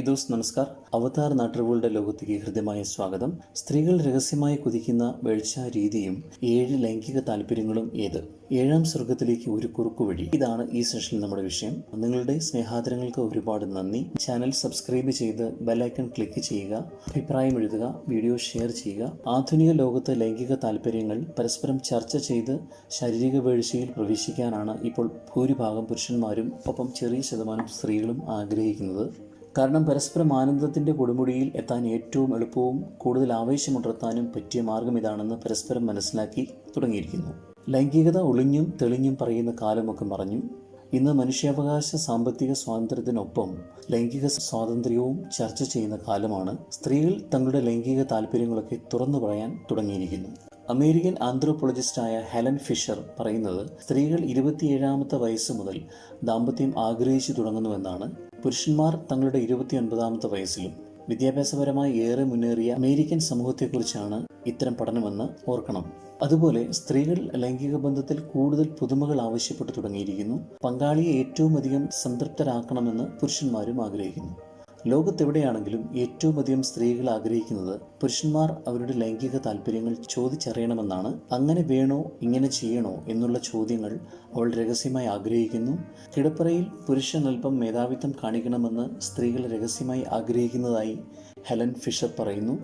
Those നമസ്കാർ അവതാർ നാട്ടുകളുടെ ലോകത്തേക്ക് ഹൃദ്യമായ സ്വാഗതം. സ്ത്രീകൾ രഹസ്യമായി കുതിക്കുന്ന വീഴ്ച രീതിയും ഏഴ് ലൈംഗിക താല്പര്യങ്ങളും ഏത്? ഏഴാം സ്വർഗത്തിലേക്ക് ഒരു കുറുക്കുവഴി ഇതാണ് ഈ സെഷനിൽ നമ്മുടെ വിഷയം. നിങ്ങളുടെ സ്നേഹാദരങ്ങൾക്ക് ഒരുപാട് നന്ദി. ചാനൽ സബ്സ്ക്രൈബ് ചെയ്ത് ബെല്ലൈക്കൺ ക്ലിക്ക് ചെയ്യുക. അഭിപ്രായം എഴുതുക. വീഡിയോ ഷെയർ ചെയ്യുക. ആധുനിക ലോകത്ത് ലൈംഗിക താല്പര്യങ്ങൾ പരസ്പരം ചർച്ച ചെയ്ത് ശാരീരിക വീഴ്ചയിൽ പ്രവേശിക്കാനാണ് ഇപ്പോൾ ഭൂരിഭാഗം പുരുഷന്മാരും ഒപ്പം ചെറിയ ശതമാനം സ്ത്രീകളും ആഗ്രഹിക്കുന്നത്. കാരണം പരസ്പരം ആനന്ദത്തിന്റെ കൊടുമുടിയിൽ എത്താൻ ഏറ്റവും എളുപ്പവും കൂടുതൽ ആവേശമുണർത്താനും പറ്റിയ മാർഗം ഇതാണെന്ന് പരസ്പരം മനസ്സിലാക്കി തുടങ്ങിയിരിക്കുന്നു. ലൈംഗികത ഒളിഞ്ഞും തെളിഞ്ഞും പറയുന്ന കാലമൊക്കെ മറഞ്ഞു. ഇന്ന് മനുഷ്യാവകാശ സാമ്പത്തിക സ്വാതന്ത്ര്യത്തിനൊപ്പം ലൈംഗിക സ്വാതന്ത്ര്യവും ചർച്ച ചെയ്യുന്ന കാലമാണ്. സ്ത്രീകൾ തങ്ങളുടെ ലൈംഗിക താല്പര്യങ്ങളൊക്കെ തുറന്നു പറയാൻ തുടങ്ങിയിരിക്കുന്നു. അമേരിക്കൻ ആന്ത്രോപോളജിസ്റ്റായ ഹെലൻ ഫിഷർ പറയുന്നത് സ്ത്രീകൾ ഇരുപത്തിയേഴാമത്തെ വയസ്സ് മുതൽ ദാമ്പത്യം ആഗ്രഹിച്ചു തുടങ്ങുന്നുവെന്നാണ്. പുരുഷന്മാർ തങ്ങളുടെ ഇരുപത്തിയൊൻപതാമത്തെ വയസ്സിലും വിദ്യാഭ്യാസപരമായി ഏറെ മുന്നേറിയ അമേരിക്കൻ സമൂഹത്തെക്കുറിച്ചാണ് ഇത്തരം പഠനമെന്ന് ഓർക്കണം. അതുപോലെ സ്ത്രീകൾ ലൈംഗിക ബന്ധത്തിൽ കൂടുതൽ പുതുമകൾ ആവശ്യപ്പെട്ടു തുടങ്ങിയിരിക്കുന്നു. പങ്കാളിയെ ഏറ്റവും അധികം സംതൃപ്തരാക്കണമെന്ന് പുരുഷന്മാരും ആഗ്രഹിക്കുന്നു. ലോകത്തെവിടെയാണെങ്കിലും ഏറ്റവും അധികം സ്ത്രീകൾ ആഗ്രഹിക്കുന്നത് പുരുഷന്മാർ അവരുടെ ലൈംഗിക താല്പര്യങ്ങൾ ചോദിച്ചറിയണമെന്നാണ്. അങ്ങനെ വേണോ ഇങ്ങനെ ചെയ്യണോ എന്നുള്ള ചോദ്യങ്ങൾ അവൾ രഹസ്യമായി ആഗ്രഹിക്കുന്നു. കിടപ്പറയിൽ പുരുഷൻ അല്പം മേധാവിത്വം കാണിക്കണമെന്ന് സ്ത്രീകൾ രഹസ്യമായി ആഗ്രഹിക്കുന്നതായി ഹെലൻ ഫിഷർ പറയുന്നു.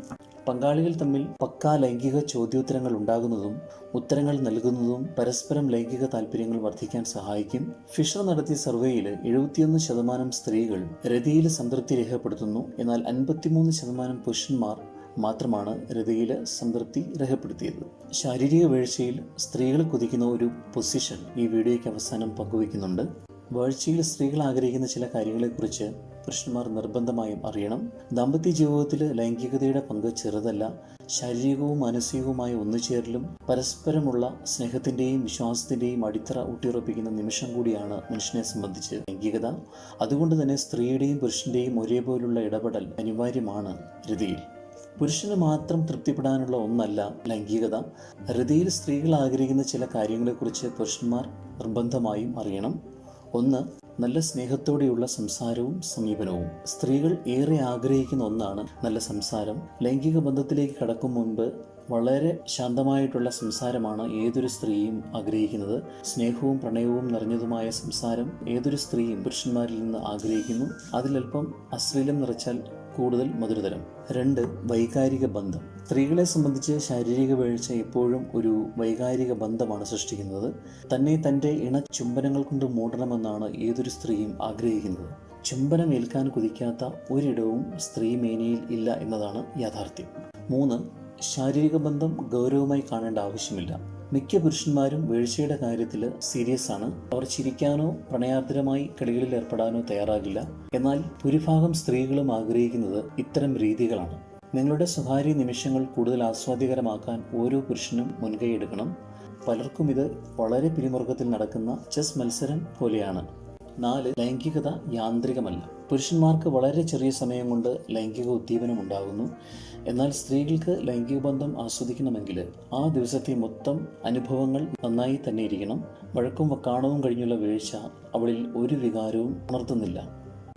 പങ്കാളികൾ തമ്മിൽ പക്കാ ലൈംഗിക ചോദ്യോത്തരങ്ങൾ ഉണ്ടാകുന്നതും ഉത്തരങ്ങൾ നൽകുന്നതും പരസ്പരം ലൈംഗിക താല്പര്യങ്ങൾ വർദ്ധിക്കാൻ സഹായിക്കും. ഫിഷർ നടത്തിയ സർവേയിൽ എഴുപത്തിയൊന്ന് ശതമാനം സ്ത്രീകൾ രതിയിൽ സംതൃപ്തി രേഖപ്പെടുത്തുന്നു. എന്നാൽ അൻപത്തിമൂന്ന് ശതമാനം പുരുഷന്മാർ മാത്രമാണ് രതിയിൽ സംതൃപ്തി രേഖപ്പെടുത്തിയത്. ശാരീരിക വീഴ്ചയിൽ സ്ത്രീകൾ കുതിക്കുന്ന ഒരു പൊസിഷൻ ഈ വീഡിയോയ്ക്ക് അവസാനം പങ്കുവയ്ക്കുന്നുണ്ട്. വീഴ്ചയിൽ സ്ത്രീകൾ ആഗ്രഹിക്കുന്ന ചില കാര്യങ്ങളെക്കുറിച്ച് പുരുഷന്മാർ നിർബന്ധമായും അറിയണം. ദാമ്പത്യ ജീവിതത്തിൽ ലൈംഗികതയുടെ പങ്ക് ചെറുതല്ല ശാരീരികവും മാനസികവുമായ ഒന്നുചേരലും പരസ്പരമുള്ള സ്നേഹത്തിന്റെയും വിശ്വാസത്തിന്റെയും അടിത്തറ ഊട്ടിയുറപ്പിക്കുന്ന നിമിഷം കൂടിയാണ് മനുഷ്യനെ സംബന്ധിച്ച് ലൈംഗികത. അതുകൊണ്ട് തന്നെ സ്ത്രീയുടെയും പുരുഷന്റെയും ഒരേപോലുള്ള ഇടപെടൽ അനിവാര്യമാണ് രതിയിൽ പുരുഷന് മാത്രം തൃപ്തിപ്പെടാനുള്ള ഒന്നല്ല ലൈംഗികത. ഹൃതിയിൽ സ്ത്രീകൾ ആഗ്രഹിക്കുന്ന ചില കാര്യങ്ങളെക്കുറിച്ച് പുരുഷന്മാർ നിർബന്ധമായും അറിയണം. ഒന്ന് നല്ല സ്നേഹത്തോടെയുള്ള സംസാരവും സമീപനവും. സ്ത്രീകൾ ഏറെ ആഗ്രഹിക്കുന്ന ഒന്നാണ് നല്ല സംസാരം. ലൈംഗിക ബന്ധത്തിലേക്ക് കടക്കും മുൻപ് വളരെ ശാന്തമായിട്ടുള്ള സംസാരമാണ് ഏതൊരു സ്ത്രീയും ആഗ്രഹിക്കുന്നത്. സ്നേഹവും പ്രണയവും നിറഞ്ഞതുമായ സംസാരം ഏതൊരു സ്ത്രീയും പുരുഷന്മാരിൽ നിന്ന് ആഗ്രഹിക്കുന്നു. അതിലൽപ്പം അശ്ലീലം നിറച്ചാൽ കൂടുതൽ മധുരതരം. രണ്ട് വൈകാരിക ബന്ധം. സ്ത്രീകളെ സംബന്ധിച്ച് ശാരീരിക വീഴ്ച എപ്പോഴും ഒരു വൈകാരിക ബന്ധമാണ് സൃഷ്ടിക്കുന്നത്. തന്നെ തന്റെ ഇണ ചുംബനങ്ങൾ കൊണ്ട് മൂടണമെന്നാണ് ഏതൊരു സ്ത്രീയും ആഗ്രഹിക്കുന്നത്. ചുംബനം ഏൽക്കാൻ കുതിക്കാത്ത ഒരിടവും സ്ത്രീ മേനയിൽ ഇല്ല എന്നതാണ് യാഥാർത്ഥ്യം. മൂന്ന് ശാരീരിക ബന്ധം ഗൗരവമായി കാണേണ്ട ആവശ്യമില്ല. മിക്ക പുരുഷന്മാരും വീഴ്ചയുടെ കാര്യത്തിൽ സീരിയസ് ആണ്. അവർ ചിരിക്കാനോ പ്രണയാർദ്രമായി കളികളിൽ ഏർപ്പെടാനോ തയ്യാറാകില്ല. എന്നാൽ ഭൂരിഭാഗം സ്ത്രീകളും ആഗ്രഹിക്കുന്നത് ഇത്തരം രീതികളാണ്. നിങ്ങളുടെ സ്വകാര്യ നിമിഷങ്ങൾ കൂടുതൽ ആസ്വാദ്യകരമാക്കാൻ ഓരോ പുരുഷനും മുൻകൈ എടുക്കണം. പലർക്കും ഇത് വളരെ പിരിമുറുക്കത്തിൽ നടക്കുന്ന ചെസ് മത്സരം പോലെയാണ്. നാല് ലൈംഗികത യാന്ത്രികമല്ല. പുരുഷന്മാർക്ക് വളരെ ചെറിയ സമയം കൊണ്ട് ലൈംഗിക ഉദ്ദീപനം ഉണ്ടാകുന്നു. എന്നാൽ സ്ത്രീകൾക്ക് ലൈംഗിക ബന്ധം ആസ്വദിക്കണമെങ്കിൽ ആ ദിവസത്തെ മൊത്തം അനുഭവങ്ങൾ നന്നായി തന്നെ ഇരിക്കണം. വഴക്കും വക്കാണവും കഴിഞ്ഞുള്ള വീഴ്ച അവളിൽ ഒരു വികാരവും ഉണർത്തുന്നില്ല.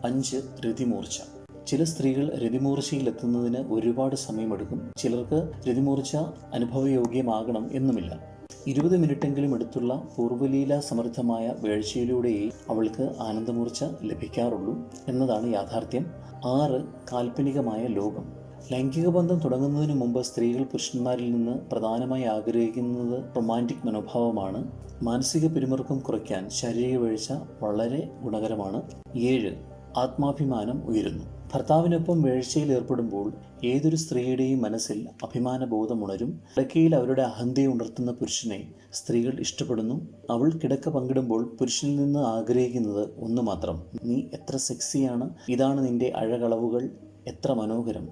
അഞ്ച് രതിമൂർച്ച. ചില സ്ത്രീകൾ രതിമൂർച്ചയിൽ എത്തുന്നതിന് ഒരുപാട് സമയമെടുക്കും. ചിലർക്ക് രതിമൂർച്ച അനുഭവയോഗ്യമാകണം എന്നുമില്ല. ഇരുപത് മിനിറ്റെങ്കിലും എടുത്തുള്ള പൂർവലീല സമൃദ്ധമായ വേഴ്ചയിലൂടെയേ അവൾക്ക് ആനന്ദമൂർച്ച ലഭിക്കാറുള്ളൂ എന്നതാണ് യാഥാർത്ഥ്യം. ആറ് കാൽപ്പനികമായ ലോകം. ലൈംഗിക ബന്ധം തുടങ്ങുന്നതിന് മുമ്പ് സ്ത്രീകൾ പുരുഷന്മാരിൽ നിന്ന് പ്രധാനമായി ആഗ്രഹിക്കുന്നത് റൊമാന്റിക് മനോഭാവമാണ്. മാനസിക പിരിമുറുക്കം കുറയ്ക്കാൻ ശാരീരിക വീഴ്ച വളരെ ഗുണകരമാണ്. ഏഴ് ആത്മാഭിമാനം ഉയരുന്നു. ഭർത്താവിനൊപ്പം വീഴ്ചയിൽ ഏർപ്പെടുമ്പോൾ ഏതൊരു സ്ത്രീയുടെയും മനസ്സിൽ അഭിമാനബോധം ഉണരും കിടക്കയിൽ അവരുടെ അഹന്തയെ ഉണർത്തുന്ന പുരുഷനെ സ്ത്രീകൾ ഇഷ്ടപ്പെടുന്നു. അവൾ കിടക്ക പങ്കിടുമ്പോൾ പുരുഷനിൽ നിന്ന് ആഗ്രഹിക്കുന്നത് ഒന്ന് മാത്രം. നീ എത്ര സെക്സിയാണ്? ഇതാണ് നിന്റെ അഴകളവുകൾ. എത്ര മനോഹരം.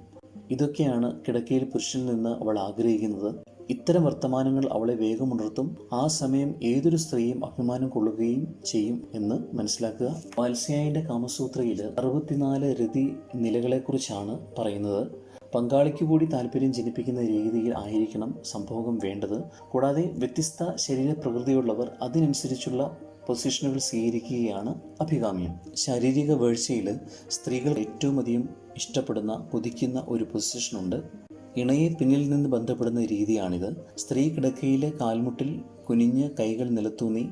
ഇതൊക്കെയാണ് കിടക്കയിൽ പുരുഷനിൽ നിന്ന് അവൾ ആഗ്രഹിക്കുന്നത്. ഇത്തരം വർത്തമാനങ്ങൾ അവളെ വേഗമുണർത്തും ആ സമയം ഏതൊരു സ്ത്രീയും അഭിമാനം കൊള്ളുകയും ചെയ്യും എന്ന് മനസ്സിലാക്കുക. വാത്സ്യായന്റെ കാമസൂത്രയിൽ അറുപത്തിനാല് രതി നിലകളെക്കുറിച്ചാണ് പറയുന്നത്. പങ്കാളിക്ക് കൂടി താല്പര്യം ജനിപ്പിക്കുന്ന രീതിയിൽ ആയിരിക്കണം സംഭോഗം വേണ്ടത്. കൂടാതെ വ്യത്യസ്ത ശരീരപ്രകൃതിയുള്ളവർ അതിനനുസരിച്ചുള്ള പൊസിഷനുകൾ സ്വീകരിക്കുകയാണ് അഭികാമ്യം. ശാരീരിക വീഴ്ചയിൽ സ്ത്രീകൾ ഏറ്റവും അധികം ഇഷ്ടപ്പെടുന്ന കൊതിക്കുന്ന ഒരു പൊസിഷനുണ്ട്. ഇണയെ പിന്നിൽ നിന്ന് ബന്ധപ്പെടുന്ന രീതിയാണിത്. സ്ത്രീ കിടക്കയിലെ കാൽമുട്ടിൽ കുനിഞ്ഞ് കൈകൾ നിലത്തൂന്നി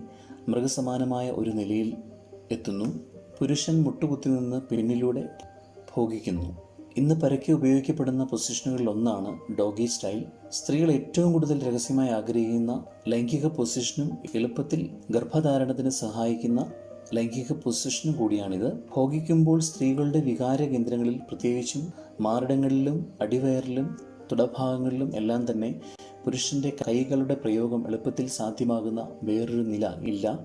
മൃഗസമാനമായ ഒരു നിലയിൽ എത്തുന്നു. പുരുഷൻ മുട്ടുകുത്തി നിന്ന് പിന്നിലൂടെ ഭോഗിക്കുന്നു. ഇന്ന് പരക്കെ ഉപയോഗിക്കപ്പെടുന്ന പൊസിഷനുകളിൽ ഒന്നാണ് ഡോഗി സ്റ്റൈൽ. സ്ത്രീകൾ ഏറ്റവും കൂടുതൽ രഹസ്യമായി ആഗ്രഹിക്കുന്ന ലൈംഗിക പൊസിഷനും എളുപ്പത്തിൽ ഗർഭധാരണത്തിന് സഹായിക്കുന്ന ലൈംഗിക പൊസിഷനും കൂടിയാണിത്. ഭോഗിക്കുമ്പോൾ സ്ത്രീകളുടെ വികാര കേന്ദ്രങ്ങളിൽ പ്രത്യേകിച്ചും മാറിടങ്ങളിലും അടിവയറിലും തുടഭാഗങ്ങളിലും എല്ലാം തന്നെ പുരുഷന്റെ കൈകളുടെ പ്രയോഗം എളുപ്പത്തിൽ സാധ്യമാകുന്ന വേറൊരു നില ഇല്ല.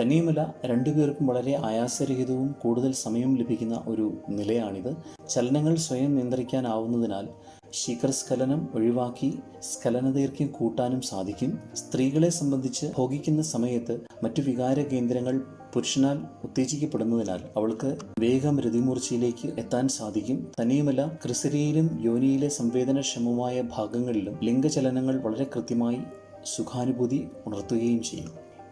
തന്നെയുമല്ല രണ്ടുപേർക്കും വളരെ ആയാസരഹിതവും കൂടുതൽ സമയം ലഭിക്കുന്ന ഒരു നിലയാണിത്. ചലനങ്ങൾ സ്വയം നിയന്ത്രിക്കാനാവുന്നതിനാൽ ശീകരസ്ഖലനം ഒഴിവാക്കി സ്ഖലനദൈർഘ്യം കൂട്ടാനും സാധിക്കും. സ്ത്രീകളെ സംബന്ധിച്ച് ഭോഗിക്കുന്ന സമയത്ത് മറ്റു വികാര കേന്ദ്രങ്ങൾ പുരുഷനാൽ ഉത്തേജിക്കപ്പെടുന്നതിനാൽ അവൾക്ക് വേഗം രതിമൂർച്ചയിലേക്ക് എത്താൻ സാധിക്കും. തന്നെയുമല്ല ക്രിസരിയിലും യോനിയിലെ സംവേദനക്ഷമമായ ഭാഗങ്ങളിലും ലിംഗചലനങ്ങൾ വളരെ കൃത്യമായി സുഖാനുഭൂതി ഉണർത്തുകയും ചെയ്യും.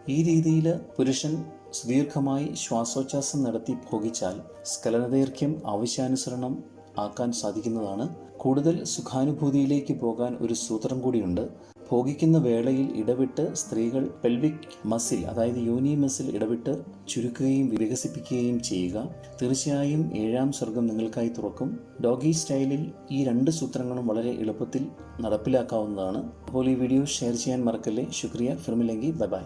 ഈ രീതിയിൽ പുരുഷൻ സുദീർഘമായി ശ്വാസോച്ഛ്വാസം നടത്തി ഭോഗിച്ചാൽ സ്ഖലനദൈർഘ്യം ആവശ്യാനുസരണം ആക്കാൻ സാധിക്കുന്നതാണ്. കൂടുതൽ സുഖാനുഭൂതിയിലേക്ക് പോകാൻ ഒരു സൂത്രം കൂടിയുണ്ട്. ഭോഗിക്കുന്ന വേളയിൽ ഇടവിട്ട് സ്ത്രീകൾ പെൽവിക് മസിൽ അതായത് യോനി മസിൽ ഇടവിട്ട് ചുരുക്കുകയും വികസിപ്പിക്കുകയും ചെയ്യുക. തീർച്ചയായും ഏഴാം സ്വർഗം നിങ്ങൾക്കായി തുറക്കും. ഡോഗി സ്റ്റൈലിൽ ഈ രണ്ട് സൂത്രങ്ങളും വളരെ എളുപ്പത്തിൽ നടപ്പിലാക്കാവുന്നതാണ്. അപ്പോൾ ഈ വീഡിയോ ഷെയർ ചെയ്യാൻ മറക്കല്ലേ? ശുക്രിയ. ഫിർമിലെങ്കി ബൈ ബൈ.